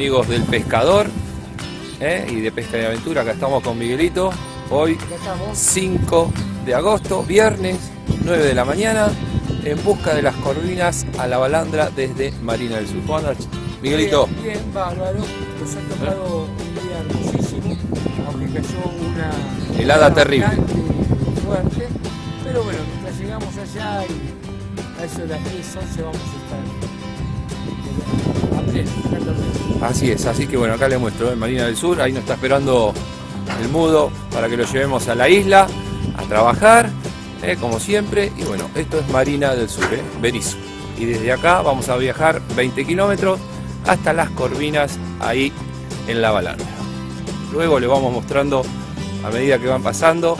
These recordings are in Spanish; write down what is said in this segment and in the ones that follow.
amigos del pescador ¿eh? y de pesca y aventura. Acá estamos con Miguelito. Hoy 5 de agosto, viernes, 9 de la mañana, en busca de las corvinas a la balandra desde Marina del Sur. ¿Cómo Miguelito? Bien, bien, bárbaro. Nos ha tocado un día hermosísimo, aunque cayó una helada terrible. fuerte. Pero bueno, mientras llegamos allá y a eso de las 10, 11 vamos a Así es, así que bueno, acá le muestro en Marina del Sur, ahí nos está esperando el mudo para que lo llevemos a la isla a trabajar, eh, como siempre. Y bueno, esto es Marina del Sur, eh, Berizo. Y desde acá vamos a viajar 20 kilómetros hasta las Corvinas, ahí en la balanza. Luego le vamos mostrando a medida que van pasando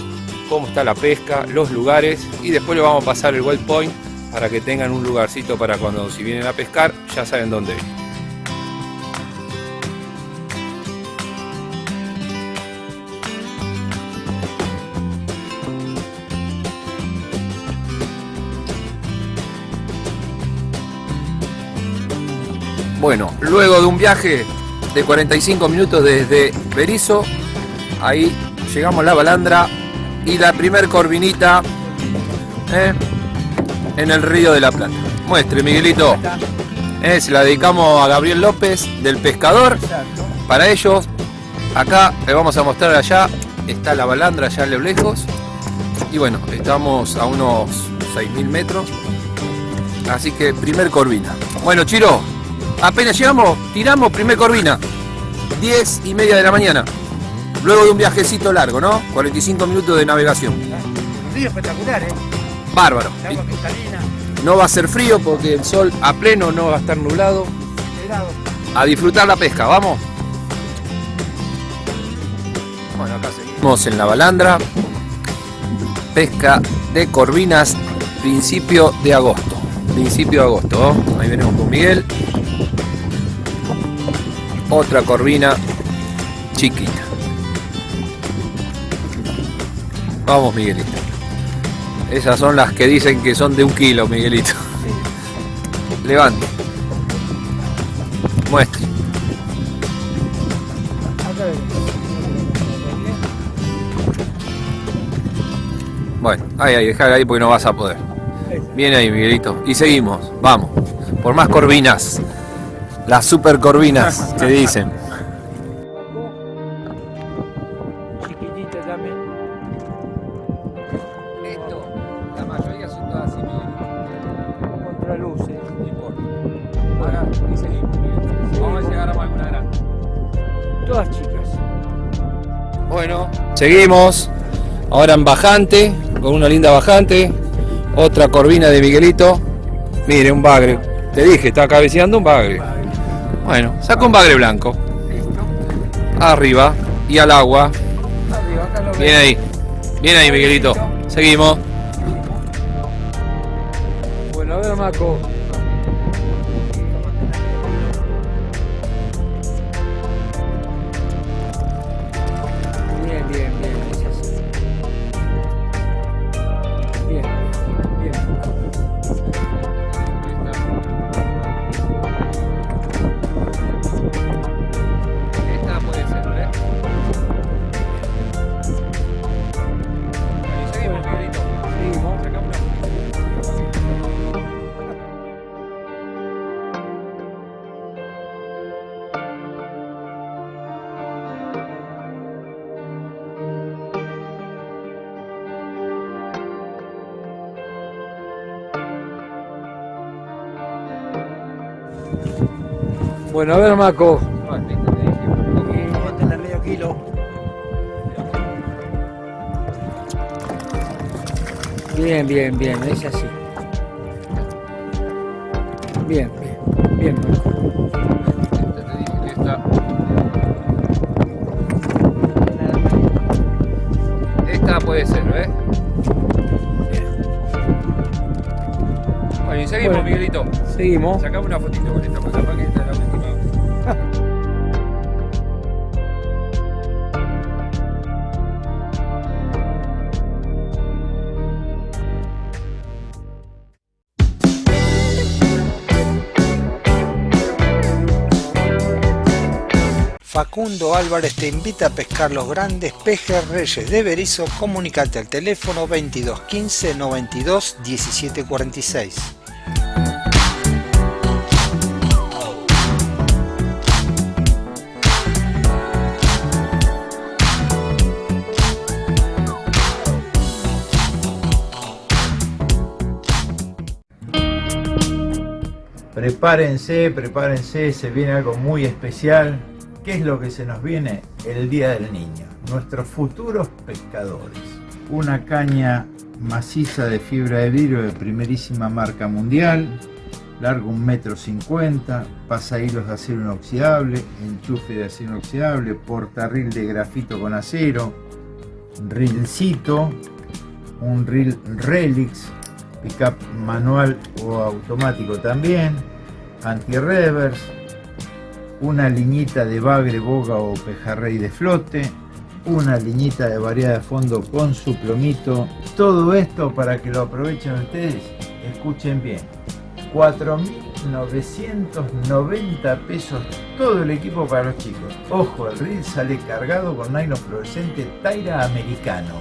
cómo está la pesca, los lugares y después le vamos a pasar el well point para que tengan un lugarcito para cuando si vienen a pescar ya saben dónde ir. Bueno, luego de un viaje de 45 minutos desde Berizo, ahí llegamos a la balandra y la primer corvinita ¿eh? en el río de la Plata. Muestre, Miguelito. Eh, se la dedicamos a Gabriel López del Pescador. Para ellos, acá le vamos a mostrar allá, está la balandra allá a lo lejos. Y bueno, estamos a unos 6.000 metros. Así que primer corvina. Bueno, Chiro, Apenas llegamos, tiramos primer corvina. 10 y media de la mañana. Luego de un viajecito largo, ¿no? 45 minutos de navegación. Un río espectacular, ¿eh? Bárbaro. No va a ser frío porque el sol a pleno no va a estar nublado. A disfrutar la pesca, ¿vamos? Bueno, acá seguimos en la balandra. Pesca de corvinas, principio de agosto. Principio de agosto, Ahí venimos con Miguel otra corvina chiquita. Vamos, Miguelito. Esas son las que dicen que son de un kilo, Miguelito. Levante. Muestre. Bueno, ahí, ahí, dejar ahí porque no vas a poder. Viene ahí, Miguelito. Y seguimos, vamos. Por más corvinas. Las super corvinas que dicen. Chiquitita también. Esto, la mayoría son todas así, Contraluces. No importa. Ahora, y seguimos. Vamos a ver si agarramos alguna grande. Todas chicas. Bueno, seguimos. Ahora en bajante, con una linda bajante. Otra corvina de Miguelito. Mire, un bagre. Te dije, está cabeceando un bagre. Bueno, saca un bagre blanco. Arriba y al agua. Bien ahí. Bien ahí, Miguelito. Seguimos. Bueno, a ver, Maco. Bueno, a ver, Maco. Aguantenle medio kilo. Bien, bien, bien, es así. Bien, Seguimos. Sacamos una fotito con esta, porque capaz que esta es la última. Facundo Álvarez te invita a pescar los grandes pejerreyes de Berizo. Comunicate al teléfono 22 15 92 17 Prepárense, prepárense, se viene algo muy especial. ¿Qué es lo que se nos viene? El Día del Niño. Nuestros futuros pescadores. Una caña maciza de fibra de vidrio de primerísima marca mundial, largo un metro cincuenta, hilos de acero inoxidable, enchufe de acero inoxidable, portarril de grafito con acero, rilcito, un reel Relix, pickup manual o automático también, anti-reverse, una liñita de bagre, boga o pejarrey de flote, una liñita de variedad de fondo con su plomito. Todo esto para que lo aprovechen ustedes, escuchen bien. 4.990 pesos todo el equipo para los chicos. Ojo, el reel sale cargado con nylon fluorescente Taira americano.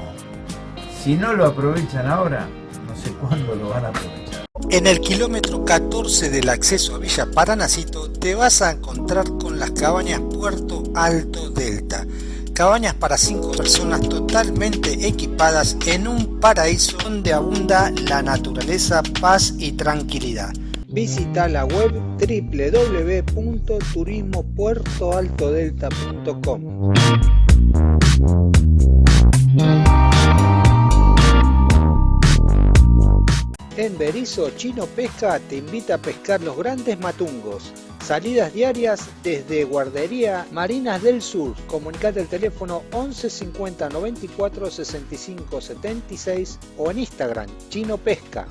Si no lo aprovechan ahora, no sé cuándo lo van a aprovechar. En el kilómetro 14 del acceso a Villa Paranacito te vas a encontrar con las cabañas Puerto Alto Delta. Cabañas para 5 personas totalmente equipadas en un paraíso donde abunda la naturaleza, paz y tranquilidad. Visita la web www.turismopuertoaltodelta.com. En Berizo Chino Pesca te invita a pescar los grandes matungos. Salidas diarias desde Guardería Marinas del Sur. Comunicate al teléfono 11 50 94 65 76 o en Instagram Chino Pesca.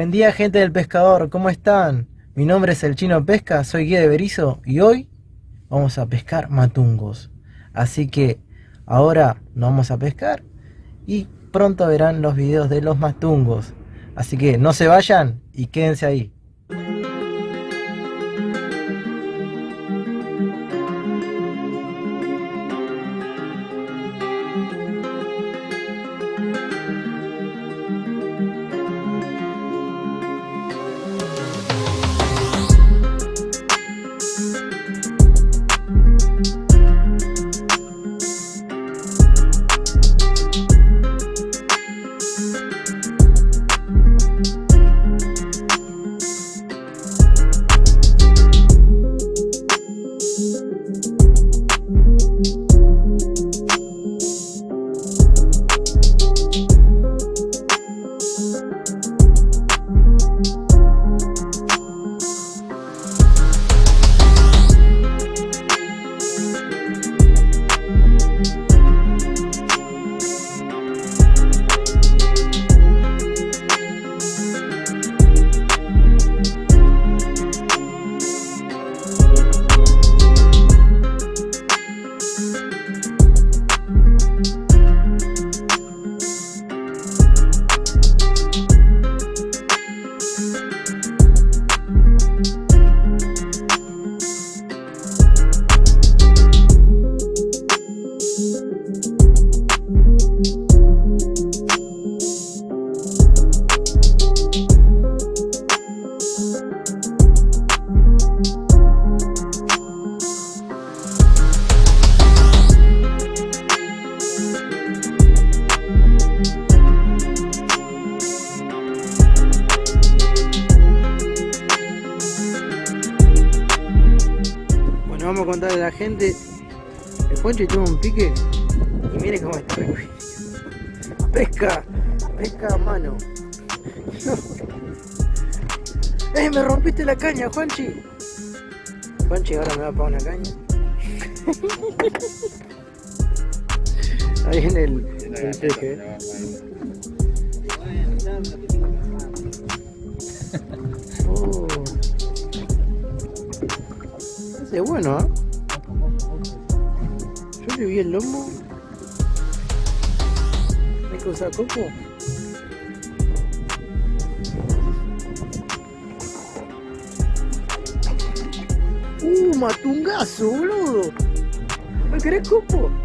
Buen día gente del pescador, ¿cómo están? Mi nombre es el Chino Pesca, soy guía de Berizo y hoy vamos a pescar matungos. Así que ahora nos vamos a pescar y pronto verán los videos de los matungos. Así que no se vayan y quédense ahí. El Juanchi tuvo un pique y mire cómo está. Pesca, pesca a mano. ¡Eh, me rompiste la caña, Juanchi! Juanchi ahora me va a pagar una caña. Ahí en el, El peje. Oh. Es bueno, ¿eh? Vi el lomo. ¿Hay que usar coco? Uh, matungazo, boludo. ¿Me querés?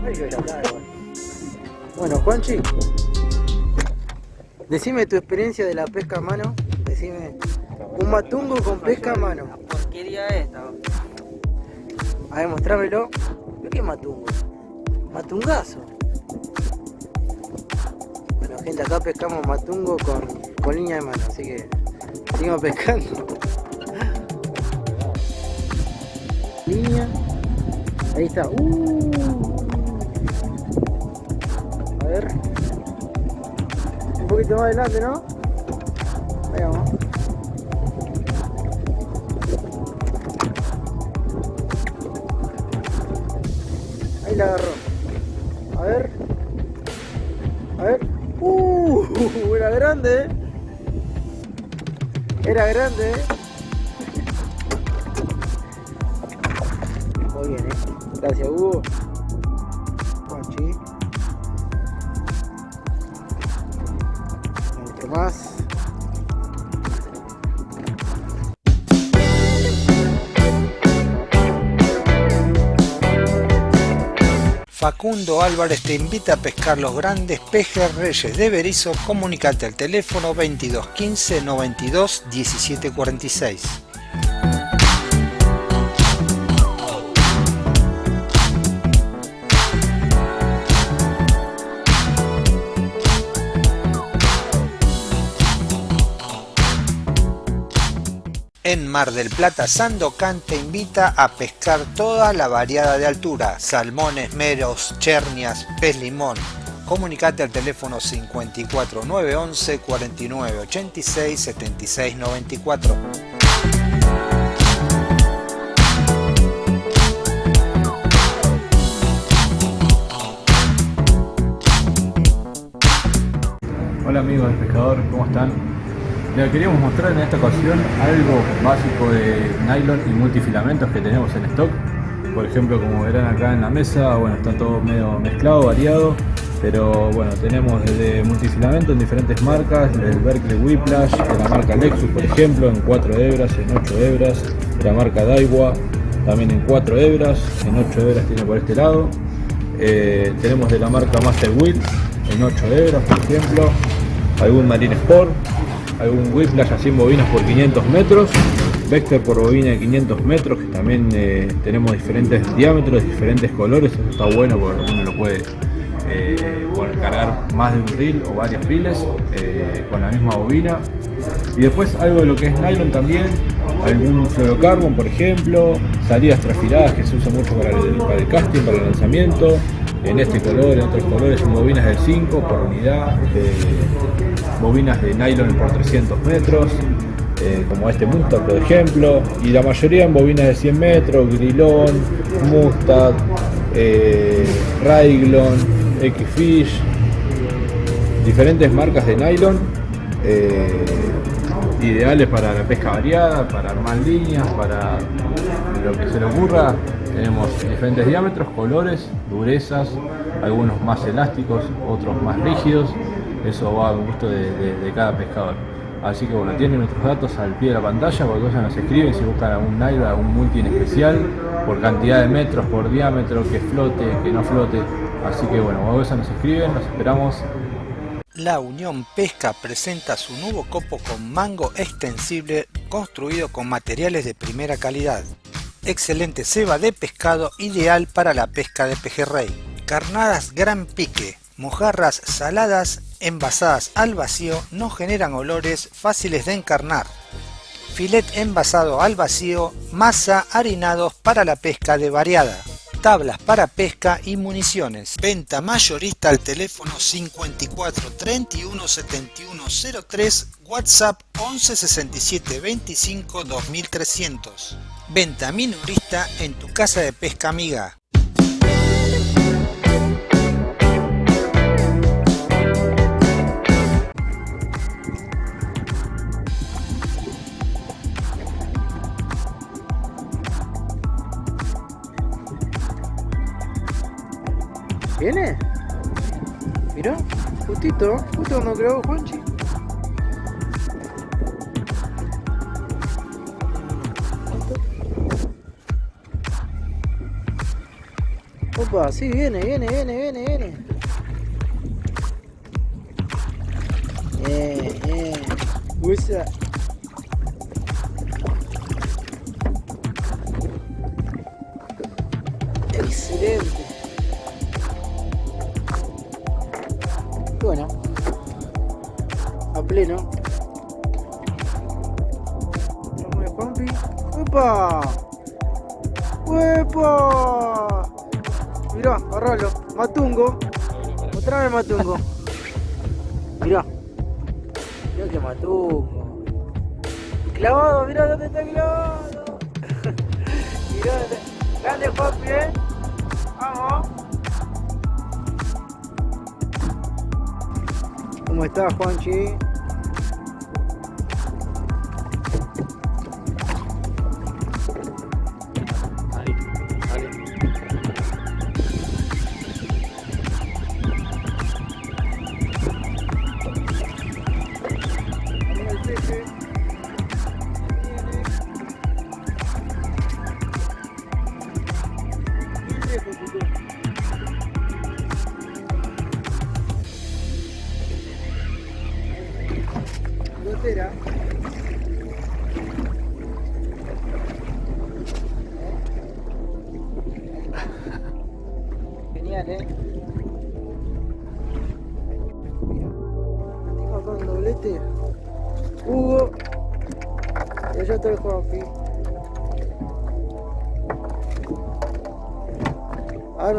Ay, cago. Bueno, Juanchi, decime tu experiencia de la pesca a mano. Decime, un matungo con pesca a mano. porquería esta. A ver, mostrámelo. ¿Qué matungo? Matungazo. Bueno, gente, acá pescamos matungo con, con línea de mano, así que seguimos pescando. Línea. Ahí está. Uh. A ver. Un poquito más adelante, ¿no? Ahí vamos. Ahí la agarró. Era grande. Muy bien, eh. Gracias, Hugo. Facundo Álvarez te invita a pescar los grandes pejes reyes de Berizo. Comunicate al teléfono 22 15 92 17 En Mar del Plata, Sandocan te invita a pescar toda la variada de altura, salmones, meros, chernias, pez limón. Comunicate al teléfono 54 911 49 86 76 94. Hola amigos del pescador, ¿cómo están? Les queríamos mostrar en esta ocasión algo básico de nylon y multifilamentos que tenemos en stock. Por ejemplo, como verán acá en la mesa, bueno, está todo medio mezclado, variado. Pero bueno, tenemos desde multifilamento en diferentes marcas, del Berkeley Whiplash, de la marca Lexus por ejemplo, en 4 hebras, en 8 hebras, de la marca Daiwa, también en 4 hebras, en 8 hebras tiene por este lado. Eh, tenemos de la marca Master Wheel, en 8 hebras por ejemplo, algún Marine Sport, algún Whiplash así en bobinas por 500 metros, Vector por bobina de 500 metros, que también eh, tenemos diferentes diámetros, diferentes colores, eso está bueno porque uno lo puede eh, cargar más de un reel o varios reels eh, con la misma bobina. Y después algo de lo que es nylon también, algún fluorocarbon por ejemplo, salidas trafiladas que se usa mucho para el, para el casting, para el lanzamiento, en este color, en otros colores, son bobinas de 5 por unidad, bobinas de nylon por 300 metros, eh, como este Mustad por ejemplo, y la mayoría en bobinas de 100 metros, Grilón, Mustad, eh, Raiglon, X-Fish, diferentes marcas de nylon, eh, ideales para la pesca variada, para armar líneas, para lo que se le ocurra. Tenemos diferentes diámetros, colores, durezas, algunos más elásticos, otros más rígidos. Eso va a gusto de cada pescador. Así que bueno, tienen nuestros datos al pie de la pantalla, cualquier cosa nos escriben si buscan algún nylon, algún multi en especial, por cantidad de metros, por diámetro, que flote, que no flote. Así que bueno, cualquier cosa nos escriben, nos esperamos La Unión Pesca presenta su nuevo copo con mango extensible construido con materiales de primera calidad. Excelente ceba de pescado ideal para la pesca de pejerrey. Carnadas gran pique, mojarras saladas envasadas al vacío no generan olores fáciles de encarnar. Filet envasado al vacío, masa harinados para la pesca de variada tablas para pesca y municiones. Venta mayorista al teléfono 54 31 71 03, WhatsApp 11 67 25 2300. Venta minorista en tu casa de pesca amiga. Justo, justo cuando grabó Juanchi. Opa, sí, viene, viene, viene, viene, viene. Bien, bien. Usa. Excelente. Pleno. Vamos de Juanpi. ¡Opa! ¡Uepa! Mirá, agarralo. Matungo. Otra vez matungo. Mirá. Mirá que matungo. Clavado, mirá dónde está clavado. mirá dónde está. Grande Juanpi, eh. Vamos. ¿Cómo estás, Juanchi?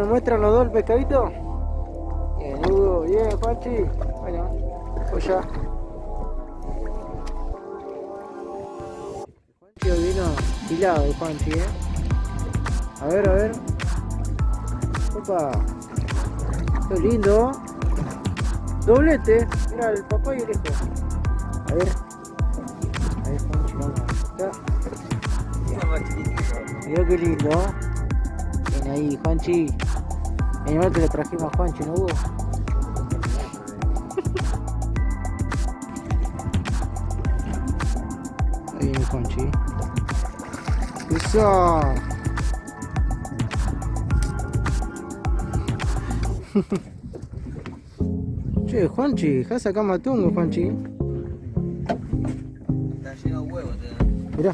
A ver, ¿me muestran los dos el pescadito? Bien, Hugo. Bien, Juanchi. Bueno, pues ya. Vino hilado el Juanchi, eh. A ver, a ver. Opa. Qué lindo. Doblete. Mira, el papá y el hijo. A ver. A ver, Juanchi, vamos. Acá. Mira qué lindo. Ven ahí, Juanchi. El animal que le trajimos a Juanchi, ¿no hubo? Ahí viene Juanchi. ¡Eso! che, Juanchi, ¿has acá matungo, Juanchi? Está lleno de huevos. Mirá.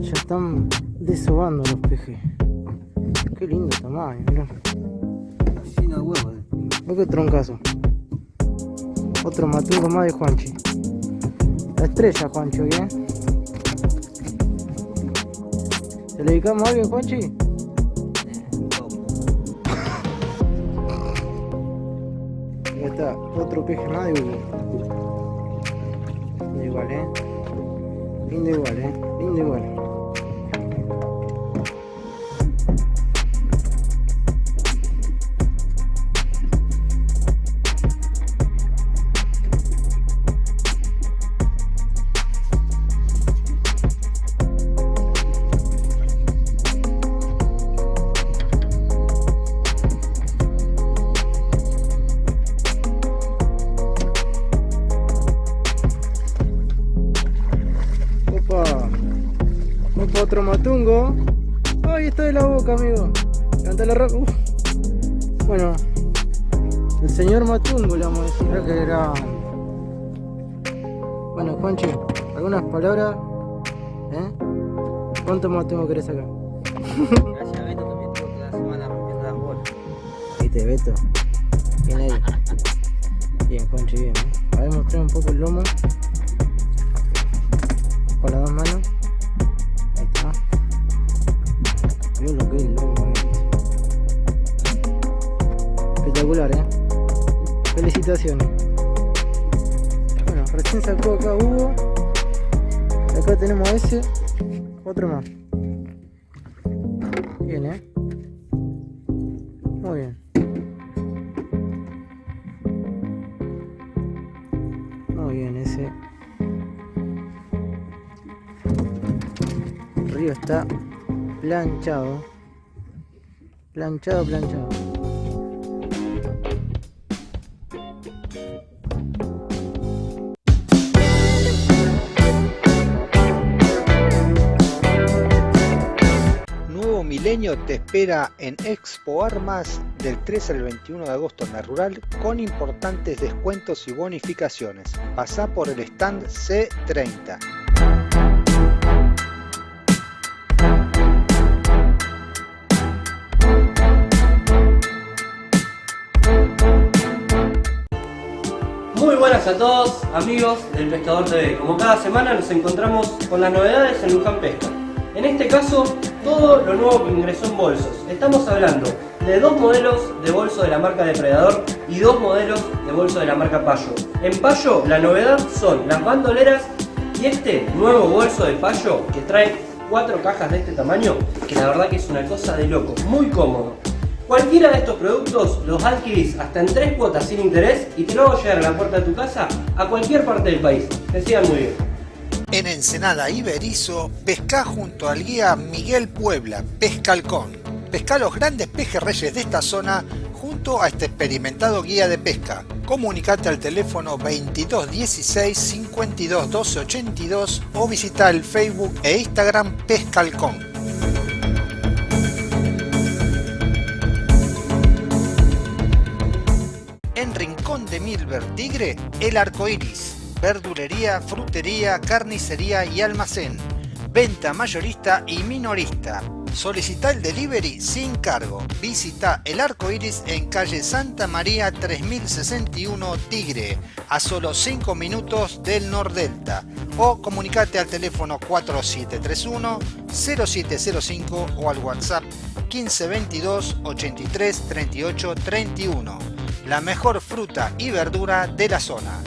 Ya están desobando los pejes. Qué lindo tamaño, mirá. Lleno de huevos. Mirá qué troncazo. Otro matungo más de Juanchi. La estrella, Juanchi, hoy, ¿eh? ¿Se le dedicamos a alguien, Juanchi? Ya está, otro peje más de Hugo. Lindo igual, ¿eh? Lindo igual, ¿eh? Lindo igual. Palabras. ¿Eh? ¿Cuánto matungo querés sacar? Gracias a Beto también tengo que la semana rompiendo las bolas. Viste, Beto. Bien, eh. Muy bien. Muy bien ese. Río está planchado. Planchado, planchado. Te espera en Expo Armas del 13 al 21 de agosto en la rural con importantes descuentos y bonificaciones. Pasá por el stand C30. Muy buenas a todos, amigos del Pescador TV. Como cada semana nos encontramos con las novedades en Luján Pesca. En este caso, todo lo nuevo que ingresó en bolsos. Estamos hablando de dos modelos de bolso de la marca Depredador y dos modelos de bolso de la marca Payo. En Payo, la novedad son las bandoleras y este nuevo bolso de Payo que trae cuatro cajas de este tamaño, que la verdad que es una cosa de loco, muy cómodo. Cualquiera de estos productos los adquirís hasta en tres cuotas sin interés y te lo hago llegar a la puerta de tu casa a cualquier parte del país. Que sigan muy bien. En Ensenada y Berizo, pesca junto al guía Miguel Puebla, Pescalcón. Pesca los grandes pejerreyes de esta zona junto a este experimentado guía de pesca. Comunicate al teléfono 2216 52 12 82 o visita el Facebook e Instagram Pescalcón. En Rincón de Milver Tigre, el arco iris. Verdulería, frutería, carnicería y almacén. Venta mayorista y minorista. Solicita el delivery sin cargo. Visita el arco iris en calle Santa María 3061 Tigre, a solo 5 minutos del Nordelta. O comunicate al teléfono 4731 0705 o al WhatsApp 1522 83 38 31 la mejor fruta y verdura de la zona.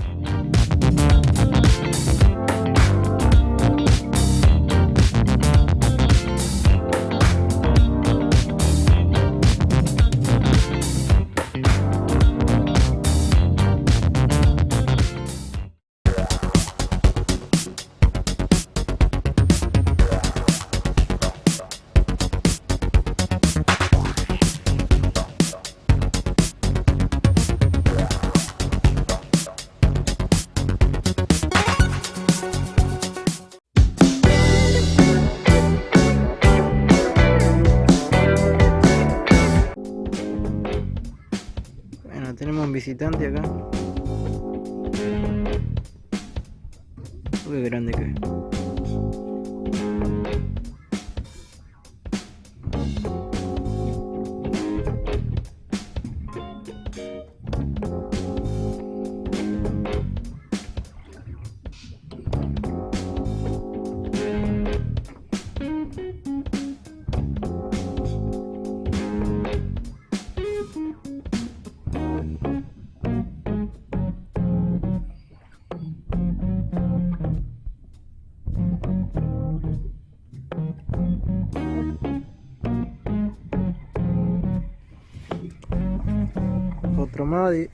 De,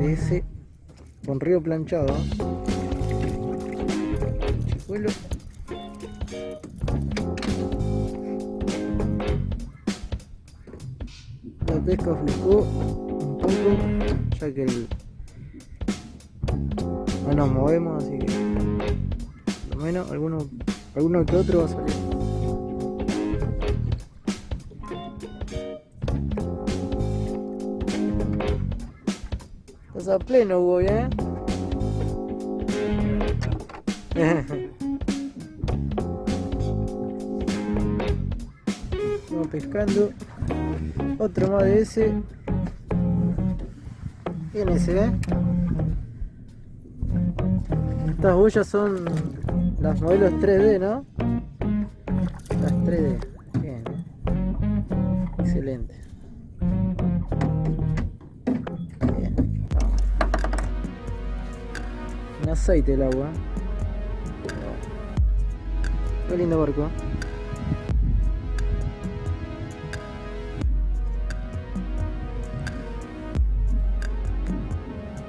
ese con río planchado. Chicuelo. La pesca flujó un poco, ya que el, no nos movemos, así que por lo menos alguno, alguno que otro va a salir. Estás a pleno, Hugo, ¿eh? Estamos pescando. Otro más de ese. Bien ese, ¿eh? Estas boyas son las modelos 3D, ¿no? Las 3D. Aceite el agua. Qué lindo barco.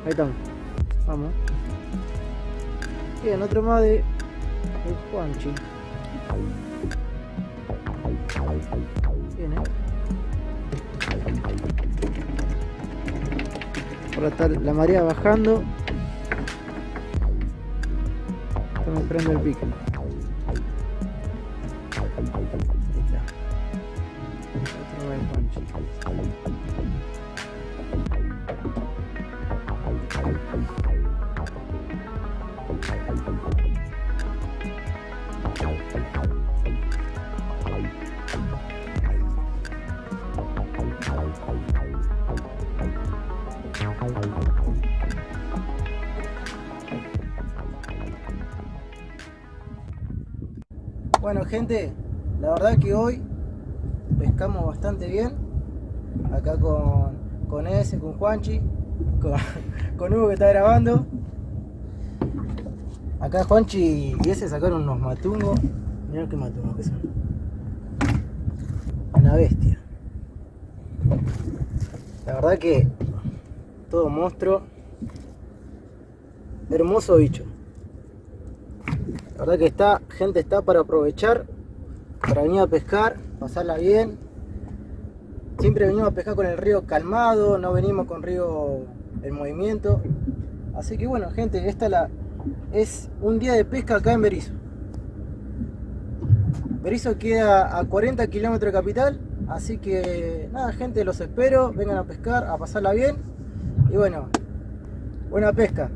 Ahí estamos. Vamos. Bien, otro más de el Juanchi. Bien. Ahora está la marea bajando. Esperando el. Gente, la verdad que hoy pescamos bastante bien. Acá con, con ese, con Juanchi, con, con Hugo que está grabando. Acá Juanchi y ese sacaron unos matungos. Mirá qué matungos que son. Una bestia. La verdad que todo monstruo. Hermoso bicho. Verdad que está, gente está para aprovechar, para venir a pescar, pasarla bien. Siempre venimos a pescar con el río calmado, no venimos con río en movimiento. Así que bueno, gente, esta la, es un día de pesca acá en Berizo. Berizo queda a 40 kilómetros de capital, así que nada, gente, los espero, vengan a pescar, a pasarla bien. Y bueno, buena pesca.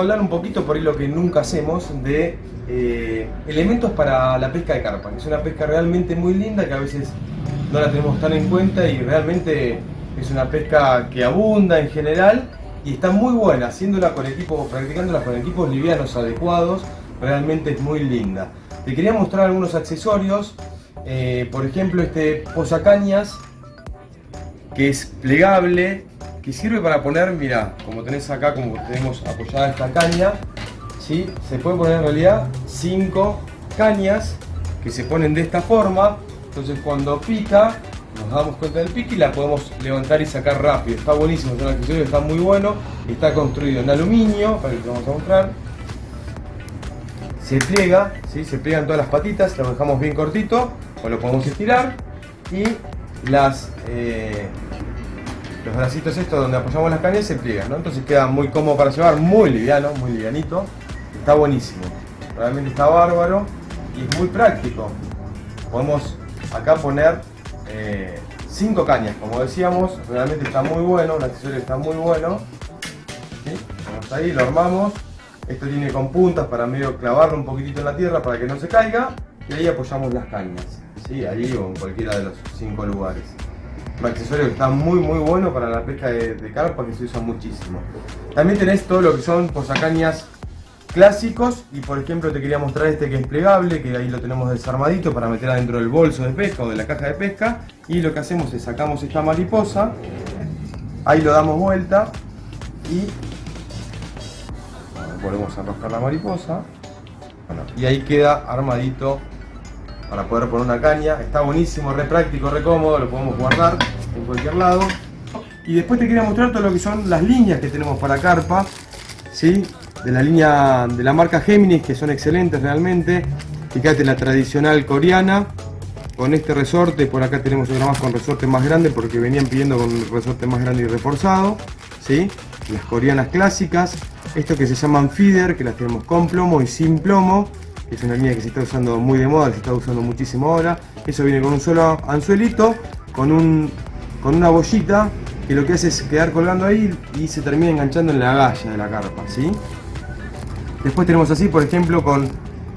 Hablar un poquito, por ahí lo que nunca hacemos, de eh, elementos para la pesca de carpa, es una pesca realmente muy linda que a veces no la tenemos tan en cuenta y realmente es una pesca que abunda en general y está muy buena, haciéndola con equipos, practicándola con equipos livianos adecuados, realmente es muy linda. Te quería mostrar algunos accesorios, eh, por ejemplo este posacañas que es plegable, que sirve para poner, mira, como tenés acá, como tenemos apoyada esta caña, ¿sí? se puede poner en realidad cinco cañas que se ponen de esta forma, entonces cuando pica, nos damos cuenta del pique y la podemos levantar y sacar rápido, está buenísimo, es un accesorio está muy bueno, está construido en aluminio, para que te vamos a mostrar, se pliega, ¿sí? se pliegan todas las patitas, lo dejamos bien cortito, o lo podemos estirar, y las... eh, los bracitos estos donde apoyamos las cañas se pliegan, ¿no? Entonces queda muy cómodo para llevar, muy liviano, muy livianito. Está buenísimo. Realmente está bárbaro y es muy práctico. Podemos acá poner 5 cañas, como decíamos, realmente está muy bueno, el accesorio está muy bueno. Vamos ahí, lo armamos. Esto tiene con puntas para medio clavarlo un poquitito en la tierra para que no se caiga. Y ahí apoyamos las cañas, ¿sí? ahí o en cualquiera de los 5 lugares un accesorio que está muy muy bueno para la pesca de, de, carpa que se usa muchísimo. También tenés todo lo que son posacañas clásicos y por ejemplo te quería mostrar este que es plegable, que ahí lo tenemos desarmadito para meter adentro del bolso de pesca o de la caja de pesca y lo que hacemos es sacamos esta mariposa, ahí lo damos vuelta y volvemos a enroscar la mariposa y ahí queda armadito para poder poner una caña. Está buenísimo, re práctico, re cómodo, lo podemos guardar en cualquier lado. Y después te quería mostrar todo lo que son las líneas que tenemos para carpa, ¿sí? De la línea de la marca Géminis, que son excelentes realmente. Fíjate la tradicional coreana, con este resorte, por acá tenemos otra más con resorte más grande porque venían pidiendo con resorte más grande y reforzado, ¿sí? las coreanas clásicas, esto que se llaman feeder, que las tenemos con plomo y sin plomo, es una línea que se está usando muy de moda, se está usando muchísimo ahora, eso viene con un solo anzuelito, con, un, con una bollita, que lo que hace es quedar colgando ahí y se termina enganchando en la galla de la carpa, ¿sí? Después tenemos así, por ejemplo, con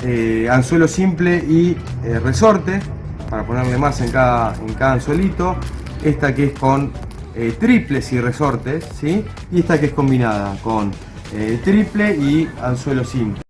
eh, anzuelo simple y eh, resorte, para ponerle más en cada, en cada anzuelito. Esta que es con eh, triples y resortes, ¿sí? Y esta que es combinada con triple y anzuelo simple.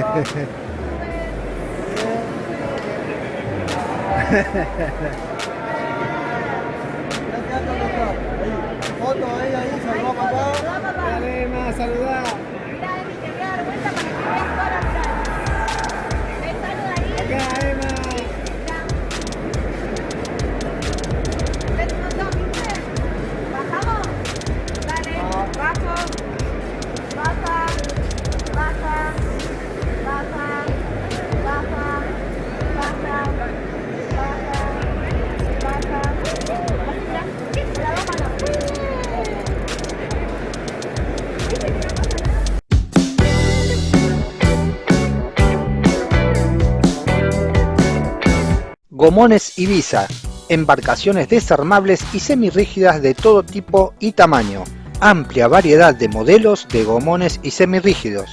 Ha ha ha ha. Gomones Ibiza, embarcaciones desarmables y semirrígidas de todo tipo y tamaño. Amplia variedad de modelos de gomones y semirrígidos.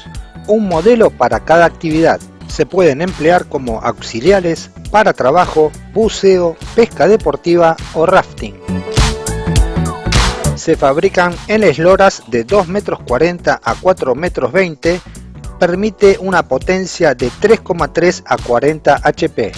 Un modelo para cada actividad. Se pueden emplear como auxiliares para trabajo, buceo, pesca deportiva o rafting. Se fabrican en esloras de 2 metros 40 a 4 metros 20. Permite una potencia de 3,3 a 40 HP.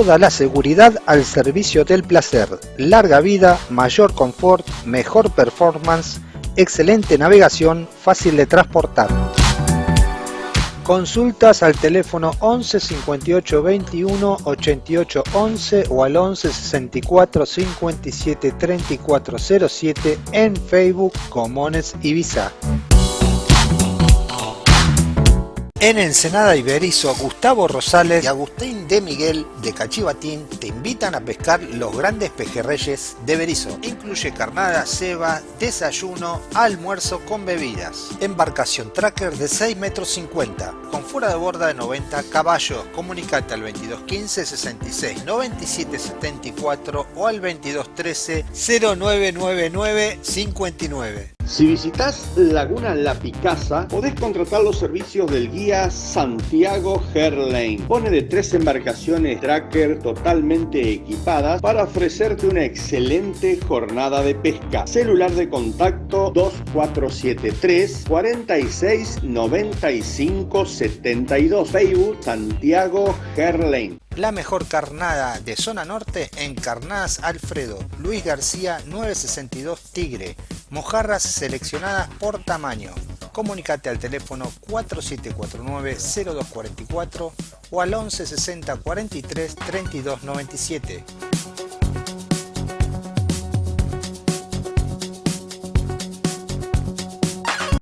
Toda la seguridad al servicio del placer, larga vida, mayor confort, mejor performance, excelente navegación, fácil de transportar. Consultas al teléfono 11 58 21 88 11 o al 11 64 57 34 07 en Facebook Comones Ibiza. En Ensenada Iberizo, Gustavo Rosales y Agustín de Miguel de Cachivatín te invitan a pescar los grandes pejerreyes de Berizo. Incluye carnada, ceba, desayuno, almuerzo con bebidas. Embarcación tracker de 6 metros 50, con fuera de borda de 90 caballos. Comunicate al 2215 66 97 74 o al 2213 0999 59. Si visitas Laguna La Picasa, podés contratar los servicios del guía Santiago Herlane. Pone de tres embarcaciones tracker totalmente equipadas para ofrecerte una excelente jornada de pesca. Celular de contacto 2473 46 95 72. Facebook Santiago Herlane. La mejor carnada de zona norte en Carnadas Alfredo, Luis García 962 Tigre, mojarras seleccionadas por tamaño. Comunicate al teléfono 4749-0244 o al 11 60 43 32 97.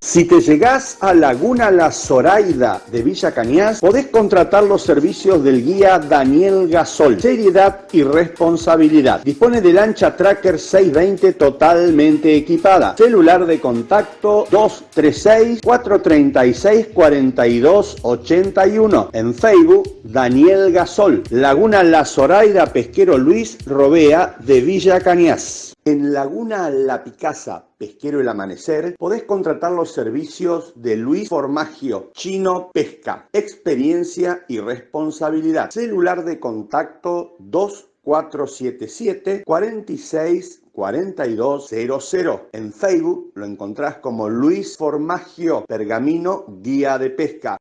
Si te llegás a Laguna La Zoraida de Villa Cañas, podés contratar los servicios del guía Daniel Gasol. Seriedad y responsabilidad. Dispone de lancha Tracker 620 totalmente equipada. Celular de contacto 236 436 4281. En Facebook, Daniel Gasol. Laguna La Zoraida Pesquero Luis Robea de Villa Cañas. En Laguna La Picasa, Pesquero El Amanecer, podés contratar los servicios de Luis Formagio, Chino Pesca, experiencia y responsabilidad. Celular de contacto 2477 46 4200. En Facebook lo encontrás como Luis Formagio, Pergamino, Guía de Pesca.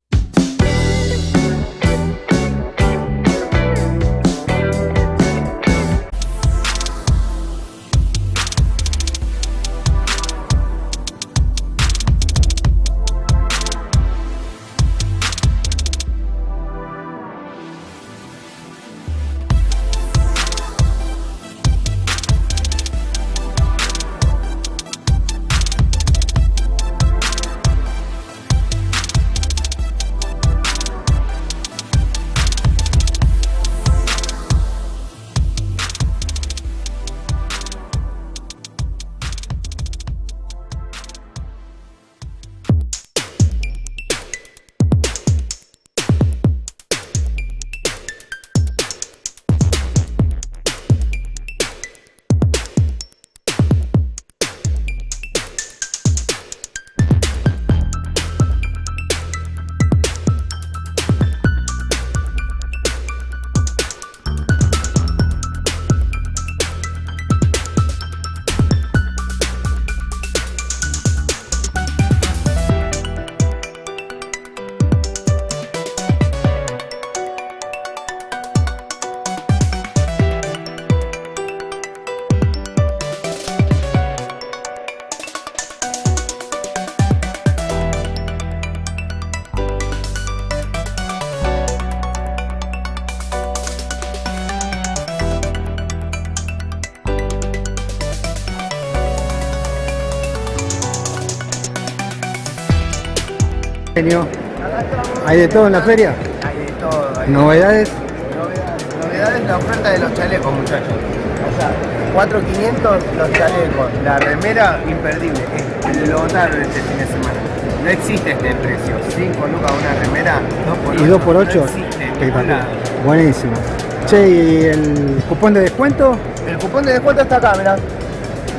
Genio. ¿Hay de todo en la feria? Hay de todo. hay de ¿Novedades? Novedades. Novedades la oferta de los chalecos, muchachos. O sea, 4.500 los chalecos. La remera, imperdible. Lo notaron este fin de semana. No existe este precio. 5 lucas una remera, 2 por 8. ¿Y 2 por 8? No existe. Buenísimo. Che, ¿y el cupón de descuento? El cupón de descuento está acá, mirá.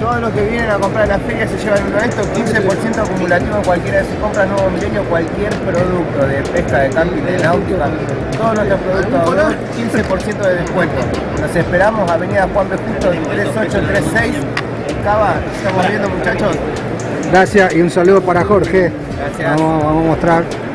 Todos los que vienen a comprar en la feria se llevan uno de estos, 15% acumulativo en cualquiera de sus compras nuevo milenio, cualquier producto de pesca, de camping, de náutica, todos nuestros productos, 15% de descuento. Nos esperamos, Avenida Juan B. Justo, 3836, en Cava, estamos viendo muchachos. Gracias y un saludo para Jorge. Gracias. Vamos, vamos a mostrar.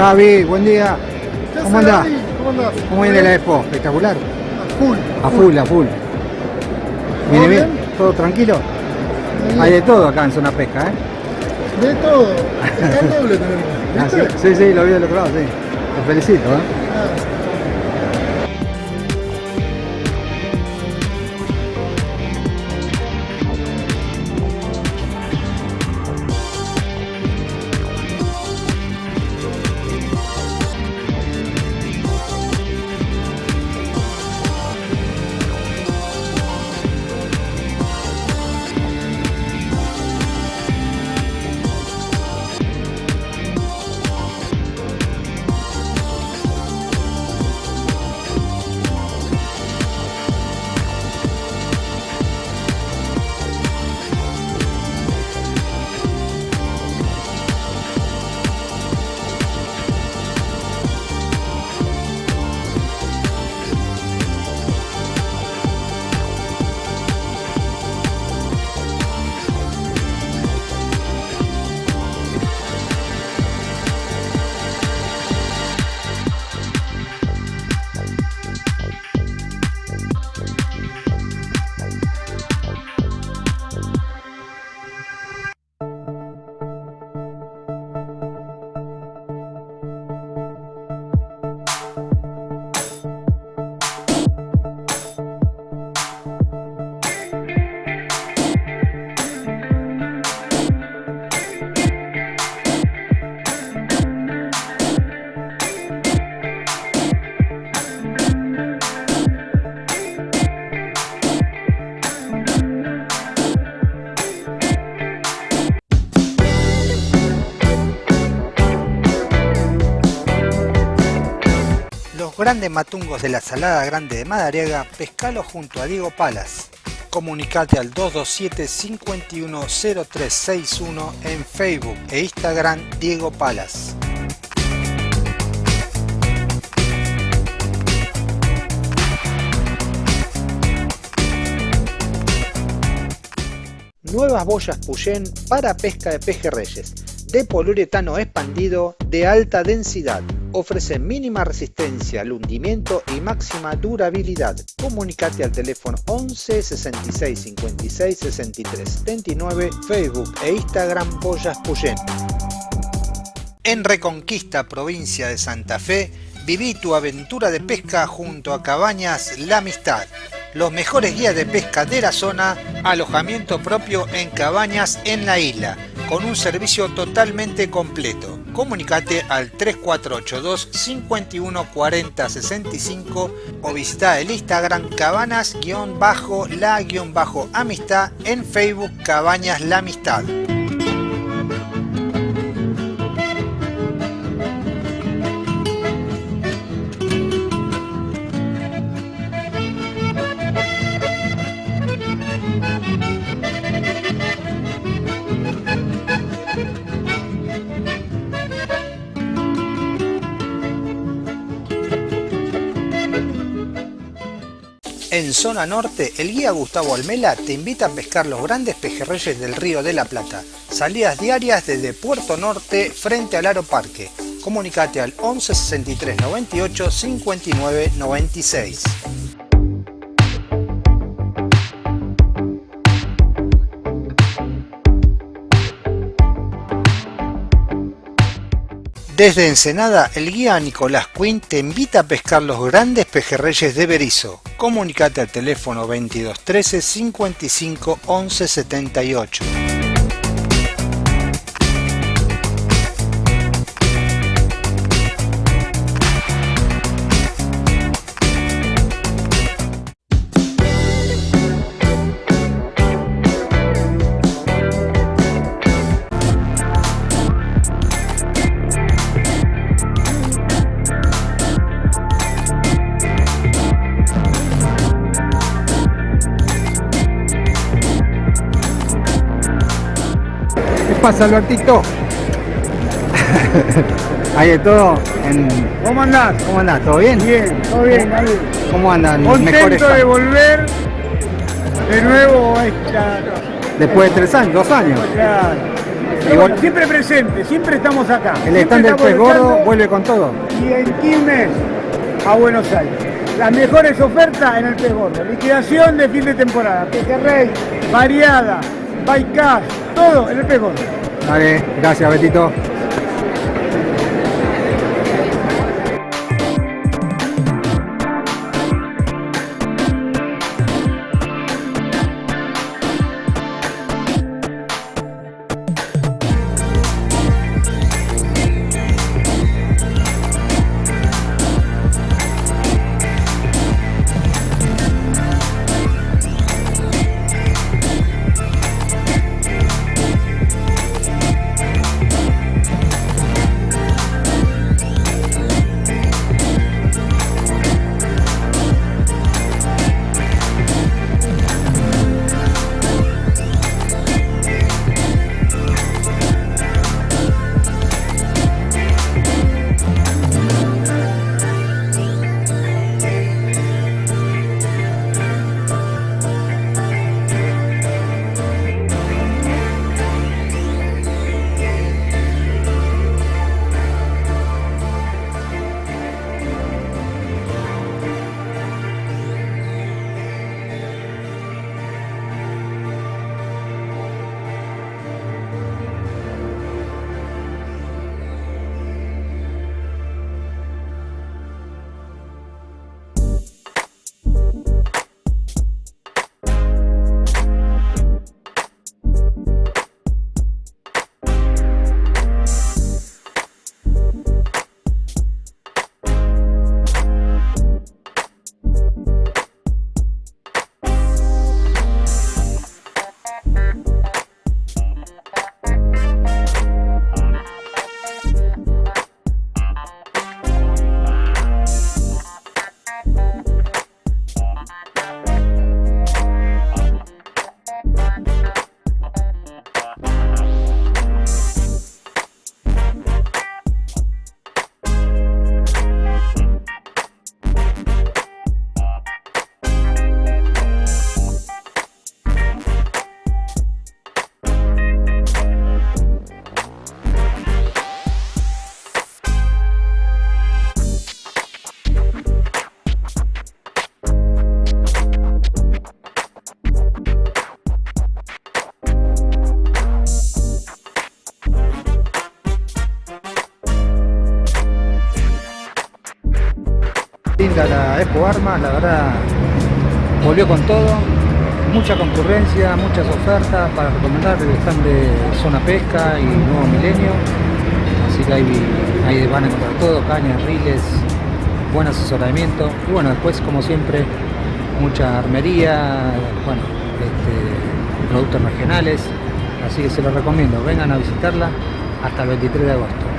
Javi, buen día. ¿Cómo andás? ¿Cómo andás? ¿Cómo viene la expo? Espectacular. A full. A full, a full. ¿Viene ¿Todo bien? ¿Todo tranquilo? Hay de todo acá en zona pesca, ¿eh? De todo. El doble tenemos. Ah, sí, sí, sí, lo vi del otro lado, sí. Te felicito, ¿eh? Grandes matungos de la Salada Grande de Madariaga, pescalo junto a Diego Palas. Comunicate al 227-510361 en Facebook e Instagram Diego Palas. Nuevas boyas Puyén para pesca de pejerreyes, de poliuretano expandido de alta densidad. Ofrece mínima resistencia al hundimiento y máxima durabilidad. Comunicate al teléfono 11 66 56 63 79, Facebook e Instagram Boyas Puyén. En Reconquista, provincia de Santa Fe, viví tu aventura de pesca junto a Cabañas La Amistad los mejores guías de pesca de la zona, alojamiento propio en cabañas en la isla, con un servicio totalmente completo. Comunicate al 3482 51 40 65 o visita el Instagram cabanas-la-amistad en Facebook Cabañas La Amistad. En zona norte, el guía Gustavo Almela te invita a pescar los grandes pejerreyes del río de la Plata. Salidas diarias desde Puerto Norte frente al Aro Parque. Comunicate al 11 63 98 59 96. Desde Ensenada, el guía Nicolás Quinn te invita a pescar los grandes pejerreyes de Berizo. Comunicate al teléfono 2213 55 11 78. Pasa, Albertito? Hay de todo. En... ¿Cómo andás? ¿Cómo andás? ¿Todo bien? Bien, todo bien, David. ¿Cómo andan? Contento de volver de nuevo a esta... Después de tres años, dos años. Claro. Siempre presente, siempre estamos acá. El stand del pez gordo vuelve con todo. Y en Quilmes a Buenos Aires. Las mejores ofertas en el pez gordo. Liquidación de fin de temporada. Pejerrey, variada, bycast, todo en el pez gordo. Dale, gracias Betito. Con todo, mucha concurrencia, muchas ofertas para recomendar el stand de Zona Pesca y Nuevo Milenio, así que ahí, ahí van a encontrar todo, cañas, riles, buen asesoramiento. Y bueno, después como siempre mucha armería, bueno, este, productos regionales, así que se los recomiendo, vengan a visitarla hasta el 23 de agosto.